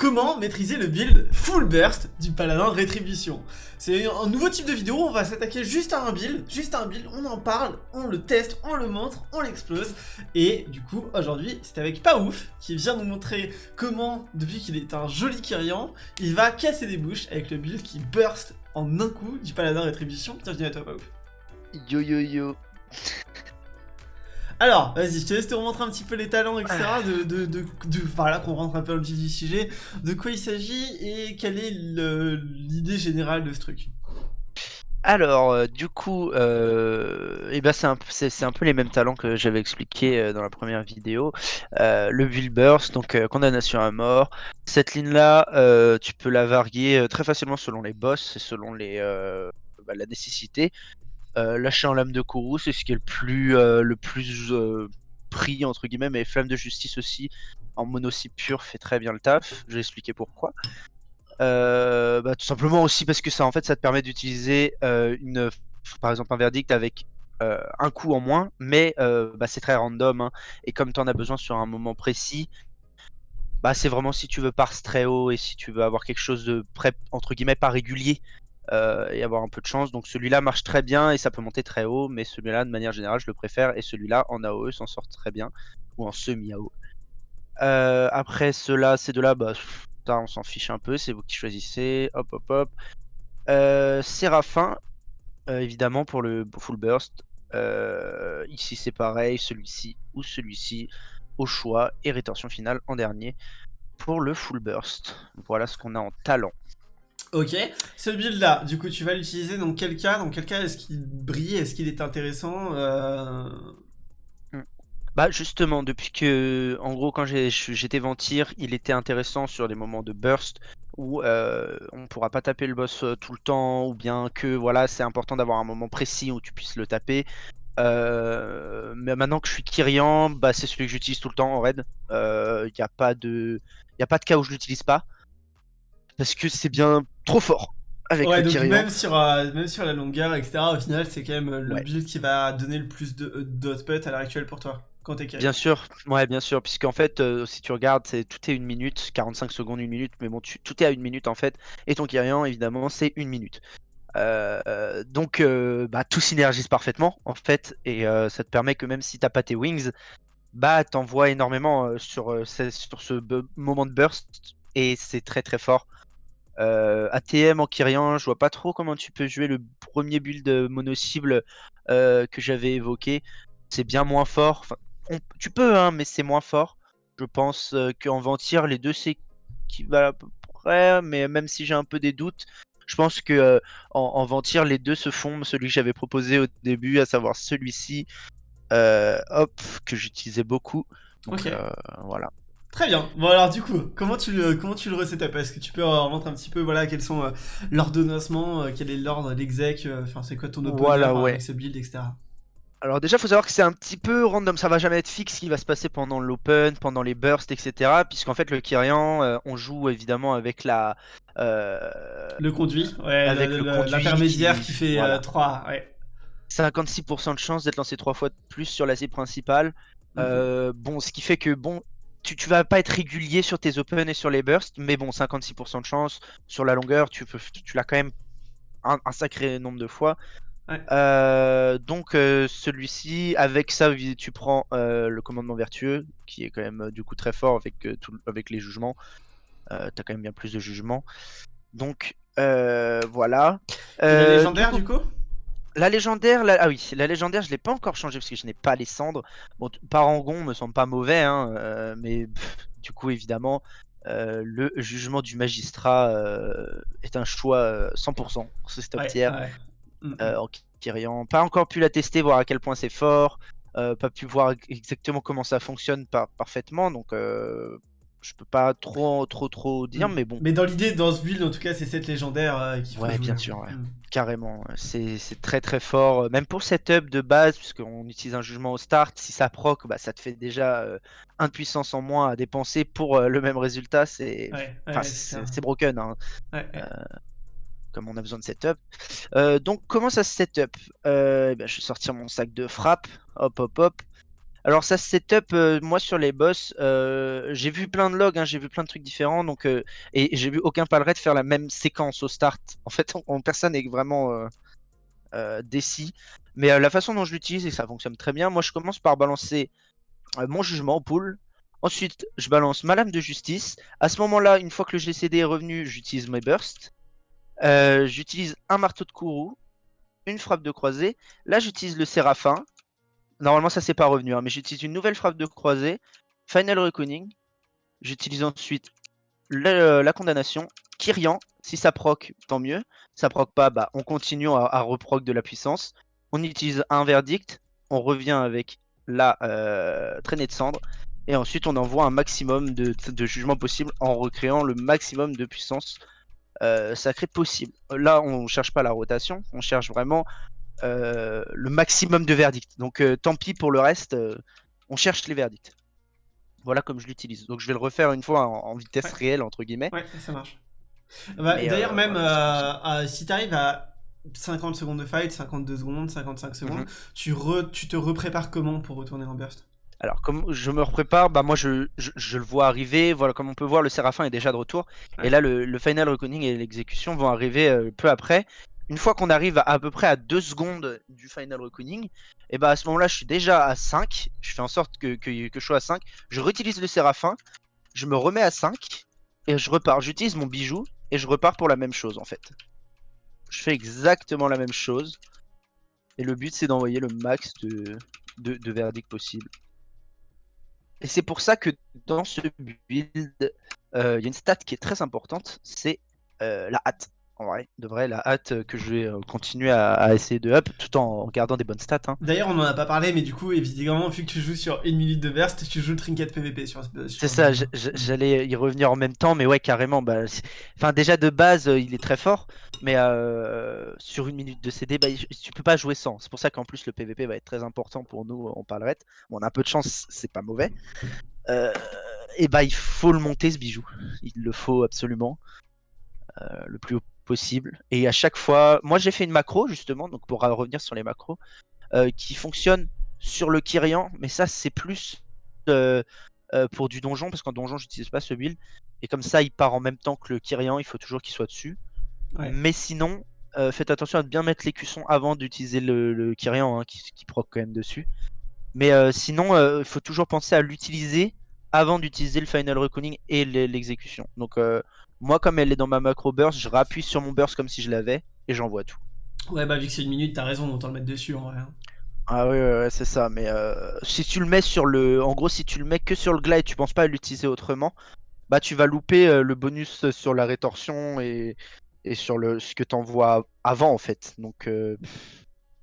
Comment maîtriser le build full burst du paladin rétribution C'est un nouveau type de vidéo, on va s'attaquer juste à un build, juste à un build, on en parle, on le teste, on le montre, on l'explose. Et du coup, aujourd'hui, c'est avec Paouf qui vient nous montrer comment, depuis qu'il est un joli Kyrian, il va casser des bouches avec le build qui burst en un coup du paladin rétribution. Bienvenue à toi Paouf. Yo yo yo alors, vas-y, je te laisse te remontrer un petit peu les talents, etc. De, de, de, de voilà, qu'on rentre un peu dans le vif du sujet. De quoi il s'agit et quelle est l'idée générale de ce truc? Alors, euh, du coup, euh, eh ben c'est un, un, peu les mêmes talents que j'avais expliqué euh, dans la première vidéo. Euh, le Will Burst, donc condamnation à mort. Cette ligne-là, tu peux la varier très facilement selon les boss et selon les, bah, la nécessité. Euh, lâcher en lame de Kourou, c'est ce qui est le plus, euh, le euh, pris, entre guillemets, mais Flamme de Justice aussi, en monocycle pur, fait très bien le taf. Je vais expliquer pourquoi. Bah, tout simplement aussi parce que ça, en fait, ça te permet d'utiliser par exemple, un verdict avec un coup en moins, mais bah, c'est très random. Hein. et comme tu en as besoin sur un moment précis, bah, c'est vraiment si tu veux parse très haut et si tu veux avoir quelque chose de près, entre guillemets, pas régulier, euh, et avoir un peu de chance. Donc celui-là marche très bien et ça peut monter très haut, mais celui-là, de manière générale, je le préfère. Et celui-là, en AOE, s'en sort très bien, ou en semi-AOE. Euh, après ceux-là, ces deux-là, bah, on s'en fiche un peu, c'est vous qui choisissez. Hop, hop, hop. Euh, Séraphin, euh, évidemment, pour le full burst. ici, c'est pareil, celui-ci ou celui-ci, au choix. Et rétention finale en dernier pour le full burst. Voilà ce qu'on a en talent. Ok, ce build là, du coup tu vas l'utiliser dans quel cas? Dans quel cas est-ce qu'il brille? Est-ce qu'il est intéressant euh? hmm. Bah justement, depuis que, en gros, quand j'étais Ventir, il était intéressant sur des moments de burst où euh, on pourra pas taper le boss euh, tout le temps, ou bien que voilà, c'est important d'avoir un moment précis où tu puisses le taper. mais maintenant que je suis Kyrian, bah, c'est celui que j'utilise tout le temps en raid. Il n'y a pas de, a pas de cas où je l'utilise pas parce que c'est bien trop fort. Avec ouais, donc même sur, euh, même sur la longueur, etc., au final, c'est quand même le build qui va donner le plus euh, d'output à l'heure actuelle pour toi. Quand t'es Bien sûr, ouais, bien sûr, puisqu'en fait, euh, si tu regardes, c'est tout est une minute, 45 secondes, une minute, mais bon, tout est à une minute en fait, et ton Kyrian, évidemment, c'est une minute. donc, bah, tout synergise parfaitement en fait, et ça te permet que même si t'as pas tes wings, bah, t'envoies énormément sur, sur ce moment de burst, et c'est très très fort. Euh, ATM en Kyrian, je vois pas trop comment tu peux jouer le premier build mono-cible euh, que j'avais évoqué. C'est bien moins fort. tu peux, hein, mais c'est moins fort. Je pense euh, qu'en Ventir, les deux c'est qui va à peu près, mais même si j'ai un peu des doutes, je pense que en, Ventir, les deux se font. Celui que j'avais proposé au début, à savoir celui-ci, hop, que j'utilisais beaucoup. Donc voilà. Très bien. Bon alors du coup, comment tu le comment tu le Est-ce que tu peux remontrer un petit peu voilà quels sont euh, l'ordonnancement, euh, quel est l'ordre, l'exec, euh, enfin c'est quoi ton opponent voilà, ouais. avec ce build, etc. Alors déjà, faut savoir que c'est un petit peu random, ça va jamais être fixe ce qui va se passer pendant l'open, pendant les bursts, etc. Puisqu'en fait, le Kyrian, on joue évidemment avec la... le conduit, ouais, l'intermédiaire qui... fait 3, ouais. 56% de chance d'être lancé 3 fois de plus sur la cible principale. Mhm. bon, ce qui fait que, bon, tu, tu, vas pas être régulier sur tes open et sur les bursts, mais bon, 56% de chance. Sur la longueur, tu, tu l'as quand même un, sacré nombre de fois. Euh, donc euh, celui-ci, avec ça, tu prends euh, le commandement vertueux, qui est quand même du coup très fort avec, avec les jugements. T'as quand même bien plus de jugements. Donc voilà. légendaire du coup? La légendaire, ah oui, la légendaire, je l'ai pas encore changé parce que je n'ai pas les cendres. Bon, Parangon me semble pas mauvais, hein, euh, mais du coup, évidemment, euh, le jugement du magistrat euh, est un choix 100% ce stop tier. Mm, mm. en Kyrian. Pas encore pu la tester, voir à quel point c'est fort. pas pu voir exactement comment ça fonctionne parfaitement, donc je peux pas trop trop trop dire, mm. mais bon. Mais dans l'idée, dans ce build, en tout cas, c'est cette légendaire euh, qui Ouais, bien sûr, mm. carrément. C'est très très fort. Même pour setup de base, puisqu'on utilise un jugement au start, si ça proc, bah, ça te fait déjà euh, un de puissance en moins à dépenser pour euh, le même résultat. C'est c'est broken. Hein. comme on a besoin de setup. donc, comment ça se setup? Eh ben, Je vais sortir mon sac de frappe. Hop, hop, hop. Alors ça se setup, euh, moi sur les boss, euh, j'ai vu plein de logs, hein, j'ai vu plein de trucs différents, donc euh, et j'ai vu aucun palret faire la même séquence au start. En fait, on, personne n'est vraiment euh, décis. Mais la façon dont je l'utilise, et ça fonctionne très bien, moi je commence par balancer mon jugement au pool. Ensuite, je balance ma lame de justice. À ce moment-là, une fois que le GCD est revenu, j'utilise mes bursts. j'utilise un marteau de courroux, une frappe de croisée. Là, j'utilise le séraphin. Normalement, ça c'est pas revenu, hein, mais j'utilise une nouvelle frappe de croisée, Final Reckoning. J'utilise ensuite euh, la condamnation, Kyrian. Si ça proc, tant mieux. Si ça proc pas, bah, on continue à, reproc de la puissance. On utilise un verdict. On revient avec la euh, traînée de cendre. Et ensuite, on envoie un maximum de, de jugements possibles en recréant le maximum de puissance euh, sacrée possible. Là, on cherche pas la rotation, on cherche vraiment le maximum de verdicts. Donc euh, tant pis pour le reste, euh, on cherche les verdicts. Voilà comme je l'utilise. Donc je vais le refaire une fois en, vitesse réelle, entre guillemets. Ouais, ça marche. Bah, D'ailleurs, même si tu arrives à 50 secondes de fight, 52 secondes, 55 secondes, mhm. tu, tu te reprépares comment pour retourner en burst? Alors, comme je me prépare, bah moi je, je, le vois arriver. Voilà, comme on peut voir, le Séraphin est déjà de retour. Et là, le, le Final Reckoning et l'exécution vont arriver peu après une fois qu'on arrive à, peu près à 2 secondes du final reckoning, et eh bah ben, à ce moment-là, je suis déjà à 5. Je fais en sorte que, que, je sois à 5. Je réutilise le séraphin, je me remets à 5 et je repars. J'utilise mon bijou et je repars pour la même chose en fait. Je fais exactement la même chose. Et le but c'est d'envoyer le max de, de, possible. Et c'est pour ça que dans ce build, euh, il y a une stat qui est très importante, c'est euh, la hâte en vrai, de vrai, la hâte que je vais euh, continuer à, essayer de up tout en gardant des bonnes stats. Hein. D'ailleurs, on en a pas parlé, mais du coup, évidemment, vu que tu joues sur une minute de burst, tu joues le trinket PVP sur. C'est ça, j'allais y revenir en même temps, mais ouais, carrément. Bah, enfin, déjà de base, euh, il est très fort, mais euh, sur une minute de CD, bah, tu peux pas jouer sans. C'est pour ça qu'en plus, le PVP va être très important pour nous, on parlerait. Bon, on a un peu de chance, c'est pas mauvais. et bah, il faut le monter ce bijou. Il le faut absolument. le plus haut possible. Et à chaque fois, moi j'ai fait une macro justement, donc pour revenir sur les macros, euh, qui fonctionne sur le Kyrian, mais ça c'est plus euh, euh, pour du donjon, parce qu'en donjon j'utilise pas ce build. Et comme ça il part en même temps que le Kyrian, il faut toujours qu'il soit dessus. Mais sinon, faites attention à bien mettre l'écusson avant d'utiliser le, le, Kyrian, hein, qui, qui proc quand même dessus. Mais sinon, il faut toujours penser à l'utiliser avant d'utiliser le Final Reckoning et l'exécution. Donc moi, comme elle est dans ma macro burst, je rappuie sur mon burst comme si je l'avais et j'envoie tout. Ouais, bah vu que c'est une minute, t'as raison d'autant le mettre dessus en vrai. Hein. Ah ouais, ouais, c'est ça. Mais euh, si tu le mets sur le, en gros, si tu le mets que sur le glide, tu penses pas à l'utiliser autrement, bah tu vas louper euh, le bonus sur la rétorsion et, et sur le ce que t'envoies avant en fait. Donc euh,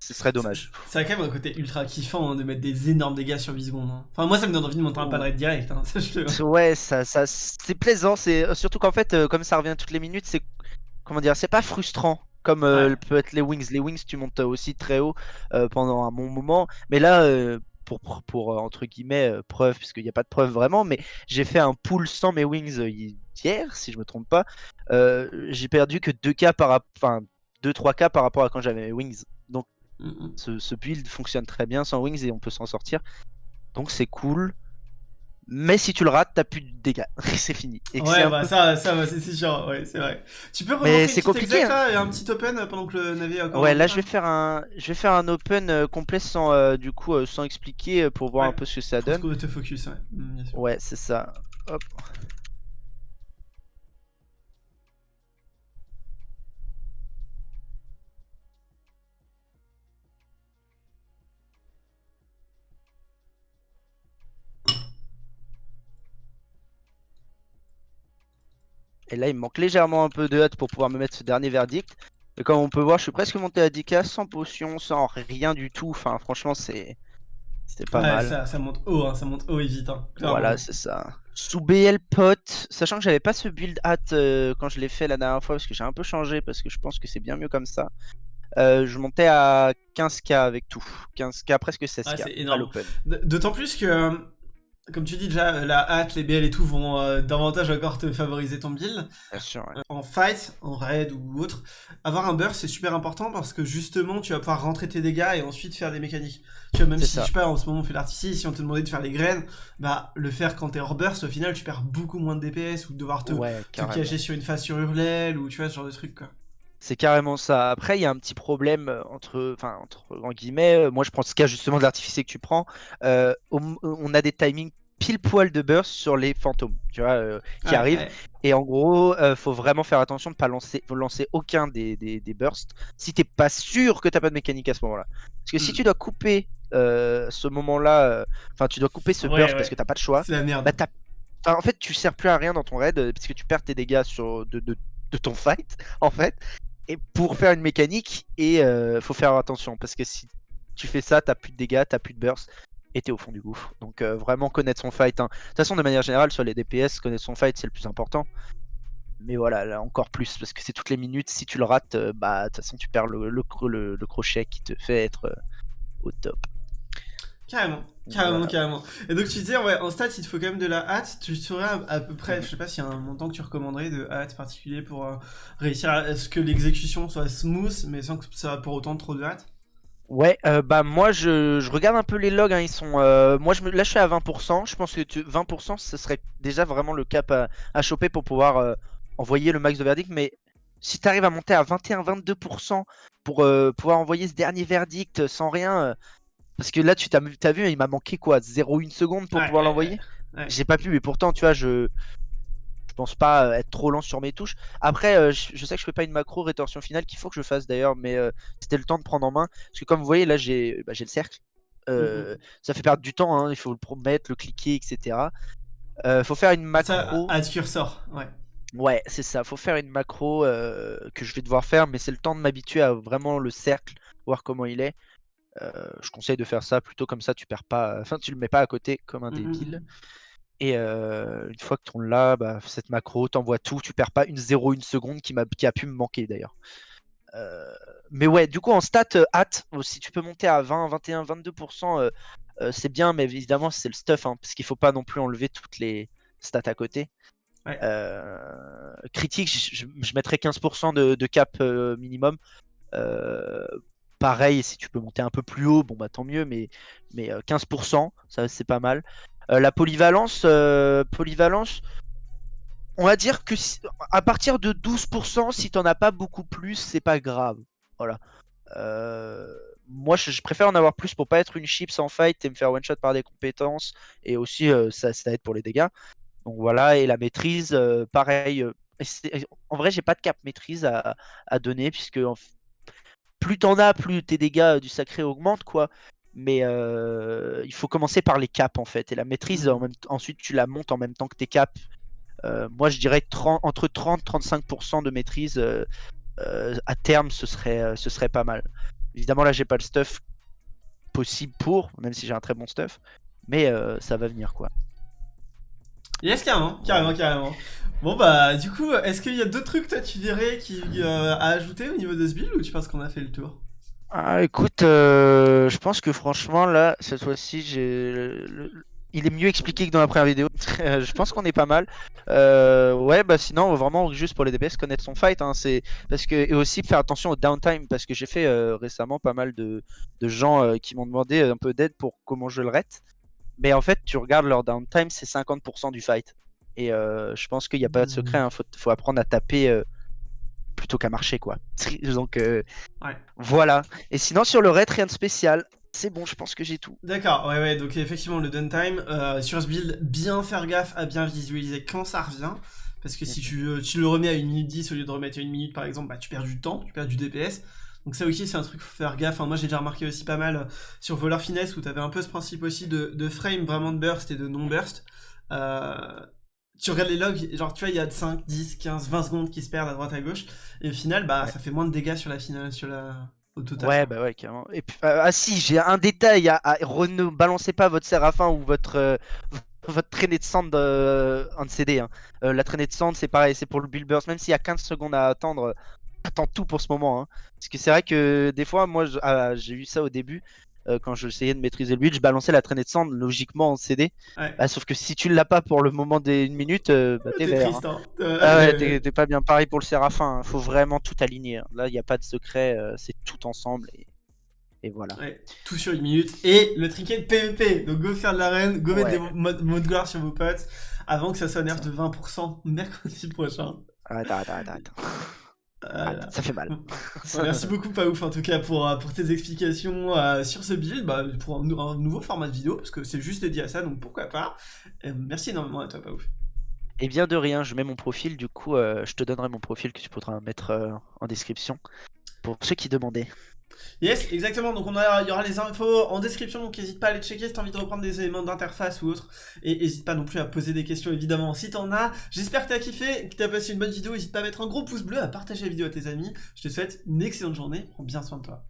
ce serait dommage. C'est quand même un côté ultra kiffant hein, de mettre des énormes dégâts sur 8 secondes. Hein. Enfin, moi, ça me donne envie de monter un padret direct. Hein, ouais, ça, ça c'est plaisant. C'est euh, surtout qu'en fait, euh, comme ça revient toutes les minutes, c'est comment dire, c'est pas frustrant comme euh, peut être les wings. Les wings, tu montes aussi très haut pendant un bon moment. Mais là, pour, pour entre guillemets preuve, puisqu'il n'y a pas de preuve vraiment, mais j'ai fait un pool sans mes wings hier, si je me trompe pas. j'ai perdu que 2 k par, enfin 2-3 k par rapport à quand j'avais mes wings. Ce, build fonctionne très bien sans wings et on peut s'en sortir. Donc c'est cool. Mais si tu le rates, t'as plus de dégâts. c'est fini. ouais, bah ça, ça c'est sûr. Ouais, c'est vrai. Tu peux remonter c'est compliqué. Hein. et un petit open pendant que le navire encore. Ouais, là je vais faire un, je vais faire un open euh, complet sans, euh, du coup, euh, sans expliquer pour voir un peu ce que ça donne. te focus, ouais. Mm, ouais, c'est ça. Hop. Et là, il me manque légèrement un peu de hâte pour pouvoir me mettre ce dernier verdict. Et comme on peut voir, je suis presque monté à 10k sans potion, sans rien du tout. Enfin, franchement, c'est c'est pas mal. Ça, ça, monte haut, hein, ça monte haut et vite. Hein, voilà, c'est ça. Sous BL pot, sachant que j'avais pas ce build hâte euh, quand je l'ai fait la dernière fois, parce que j'ai un peu changé, parce que je pense que c'est bien mieux comme ça. Euh, je montais à 15k avec tout. 15k, presque 16k ah, à l'open. D'autant plus que comme tu dis déjà, la hâte, les BL et tout vont euh, davantage encore te favoriser ton build. Bien sûr, ouais. Euh, en fight, en raid ou autre, avoir un burst c'est super important parce que justement tu vas pouvoir rentrer tes dégâts et ensuite faire des mécaniques. Tu vois, même si ça. je sais pas, en ce moment on fait l'artifice, si on te demandait de faire les graines, bah le faire quand t'es hors burst, au final tu perds beaucoup moins de DPS ou de devoir te, Ouais, te carrément. cacher sur une phase sur Hurlel ou tu vois ce genre de truc quoi. C'est carrément ça. Après, il y a un petit problème euh, entre, enfin, entre en guillemets. euh, Moi, je prends ce cas justement de l'artificier que tu prends. euh, on, on a des timings pile poil de burst sur les fantômes, tu vois, euh, qui Ouais, arrivent. ouais. Et en gros, euh, faut vraiment faire attention de pas lancer, lancer aucun des, des, des bursts si t'es pas sûr que t'as pas de mécanique à ce moment-là. Parce que si Mm. tu dois couper euh, ce moment-là, euh, enfin, tu dois couper ce Ouais, burst ouais. parce que t'as pas de choix. La merde. Bah, enfin, en fait, tu sers plus à rien dans ton raid parce que tu perds tes dégâts sur de, de, de ton fight, en fait. Et pour faire une mécanique, et faut faire attention parce que si tu fais ça, t'as plus de dégâts, t'as plus de burst, et t'es au fond du gouffre. Donc euh, vraiment connaître son fight. hein. De toute façon, de manière générale, sur les DPS, connaître son fight, c'est le plus important. Mais voilà, là encore plus parce que c'est toutes les minutes. Si tu le rates, euh, bah de toute façon, tu perds le, le, le- le crochet qui te fait être euh, au top. Carrément, carrément, Voilà. carrément. Et donc tu disais, ouais, en stats, il te faut quand même de la hâte. Tu saurais à, à peu près, je sais pas s'il y a un montant que tu recommanderais de hâte particulier pour réussir à ce que l'exécution soit smooth, mais sans que ça pour autant trop de hâte. Ouais, euh, bah moi je, je regarde un peu les logs, hein, ils sont. euh, moi je me là je suis à 20%, je pense que tu- 20% ce serait déjà vraiment le cap à, à choper pour pouvoir euh, envoyer le max de verdict, mais si tu arrives à monter à 21-22% pour euh, pouvoir envoyer ce dernier verdict sans rien, euh, parce que là tu t'as as vu, il m'a manqué quoi 0,1 seconde pour Ouais, pouvoir ouais, l'envoyer? ouais. J'ai pas pu, mais pourtant tu vois, je. Pense pas euh, être trop lent sur mes touches. Après, euh, je, je sais que je fais pas une macro rétorsion finale qu'il faut que je fasse d'ailleurs, mais euh, c'était le temps de prendre en main. Parce que comme vous voyez, là j'ai bah, le cercle. Euh, Ça fait perdre du temps, hein, il faut le promettre, le cliquer, etc. Euh, faut faire une macro. Hâte cursor, ouais. Ouais, c'est ça. Faut faire une macro euh, que je vais devoir faire, mais c'est le temps de m'habituer à vraiment le cercle, voir comment il est. Je conseille de faire ça plutôt comme ça, tu perds pas. Enfin, tu le mets pas à côté comme un Mhm. débile. Et euh, une fois que tu l'as, bah, cette macro, t'envoies tout, tu perds pas une 0,1 seconde qui, m'a, qui a pu me manquer d'ailleurs. Euh, mais ouais, du coup en stat, euh, hâte, si tu peux monter à 20, 21, 22%, euh, euh, c'est bien, mais évidemment c'est le stuff, hein, parce qu'il faut pas non plus enlever toutes les stats à côté. Ouais. Euh, critique, je, mettrais 15% de, de cap euh, minimum. Euh, pareil, si tu peux monter un peu plus haut, bon bah tant mieux, mais, mais euh, 15%, ça c'est pas mal. Euh, la polyvalence, euh, polyvalence, on va dire que à partir de 12%, si t'en as pas beaucoup plus, c'est pas grave. Voilà. Euh, moi, je, préfère en avoir plus pour pas être une chip sans fight et me faire one shot par des compétences, et aussi ça, aide pour les dégâts. Donc voilà, et la maîtrise, pareil. en vrai, j'ai pas de cap maîtrise à, donner, puisque plus t'en as, plus tes dégâts du sacré augmentent, quoi. Mais euh, il faut commencer par les caps, en fait. Et la maîtrise, en même, ensuite, tu la montes en même temps que tes caps. Euh, moi, je dirais 30 entre 30-35% de maîtrise euh, à terme, ce serait, ce serait pas mal. Évidemment, là, j'ai pas le stuff possible pour, même si j'ai un très bon stuff. Mais ça va venir, quoi. Yes, carrément, carrément, carrément. Bon bah, du coup, est-ce qu'il y a d'autres trucs, toi, tu dirais, qui, à ajouter au niveau de ce build ou tu penses qu'on a fait le tour? Ah, écoute, euh, je pense que franchement, là, cette fois-ci, j'ai. le- le- Il est mieux expliqué que dans la première vidéo. je pense qu'on est pas mal. Euh, ouais, bah sinon, vraiment, juste pour les DPS, connaître son fight. Hein, c'est parce que et aussi faire attention au downtime, parce que j'ai fait euh, récemment pas mal de, de gens euh, qui m'ont demandé un peu d'aide pour comment je le rate. Mais en fait, tu regardes leur downtime, c'est 50% du fight. Et euh, je pense qu'il n'y a pas de secret. Hein, faut, faut apprendre à taper euh, plutôt qu'à marcher, quoi. Donc euh, Ouais. voilà. Et sinon, sur le raid, rien de spécial. C'est bon, je pense que j'ai tout. D'accord, ouais, ouais, donc effectivement, le downtime, euh, sur ce build, bien faire gaffe à bien visualiser quand ça revient. Parce que si tu, euh, tu le remets à 1 minute 10 au lieu de remettre à 1 minute par exemple, bah tu perds du temps, tu perds du DPS. Donc ça aussi c'est un truc faut faire gaffe. Enfin, moi j'ai déjà remarqué aussi pas mal euh, sur Voleur Finesse où t'avais un peu ce principe aussi de, de frame vraiment de burst et de non-burst. Euh, tu regardes les logs, genre tu vois il y a 5, 10, 15, 20 secondes qui se perdent à droite à gauche. Et au final bah Ouais. ça fait moins de dégâts sur la finale, sur la... au total. Ouais, bah ouais, carrément. Et puis, euh, ah si, j'ai un détail. À, à- ne balancez pas votre Séraphin ou votre, euh, votre traînée de sand euh, en CD. hein. Euh, la traînée de sand, c'est pareil, c'est pour le build burst. Même s'il y a 15 secondes à attendre, euh, attends tout pour ce moment. hein. Parce que c'est vrai que des fois, moi, ah, j'ai eu ça au début. Euh, quand j'essayais de maîtriser le build, je balançais la traînée de sang logiquement en CD. Ouais. Bah, sauf que si tu l'as pas pour le moment des une minute, euh, bah, t'es T'es vert. triste, hein. hein. Euh, Ah ouais, t'es t'es pas bien pareil pour le Séraphin. hein. Faut vraiment tout aligner. hein. Là, il n'y a pas de secret, euh, c'est tout ensemble et, et voilà. Ouais, tout sur une minute. Et le trinket PVP. Donc go faire de l'arène, go mettre des modes mots de gloire sur vos potes avant que ça soit nerf de 20% mercredi prochain. Arrête, arrête, arrête, arrête. Voilà. Arrête, Ça fait mal. Merci beaucoup Paouf en tout cas pour, euh, pour tes explications euh, sur ce build, bah, pour un, nou- un nouveau format de vidéo, parce que c'est juste dédié à ça, donc pourquoi pas. Euh, merci énormément à toi Paouf. Et bien de rien, je mets mon profil, du coup, euh, je te donnerai mon profil que tu pourras mettre euh, en description pour ceux qui demandaient. Yes, exactement, donc il y aura les infos en description, donc n'hésite pas à aller checker si t'as envie de reprendre des éléments d'interface ou autre, et n'hésite pas non plus à poser des questions évidemment si t'en as. J'espère que t'as kiffé, que t'as passé une bonne vidéo, n'hésite pas à mettre un gros pouce bleu, à partager la vidéo à tes amis. Je te souhaite une excellente journée, prends bien soin de toi.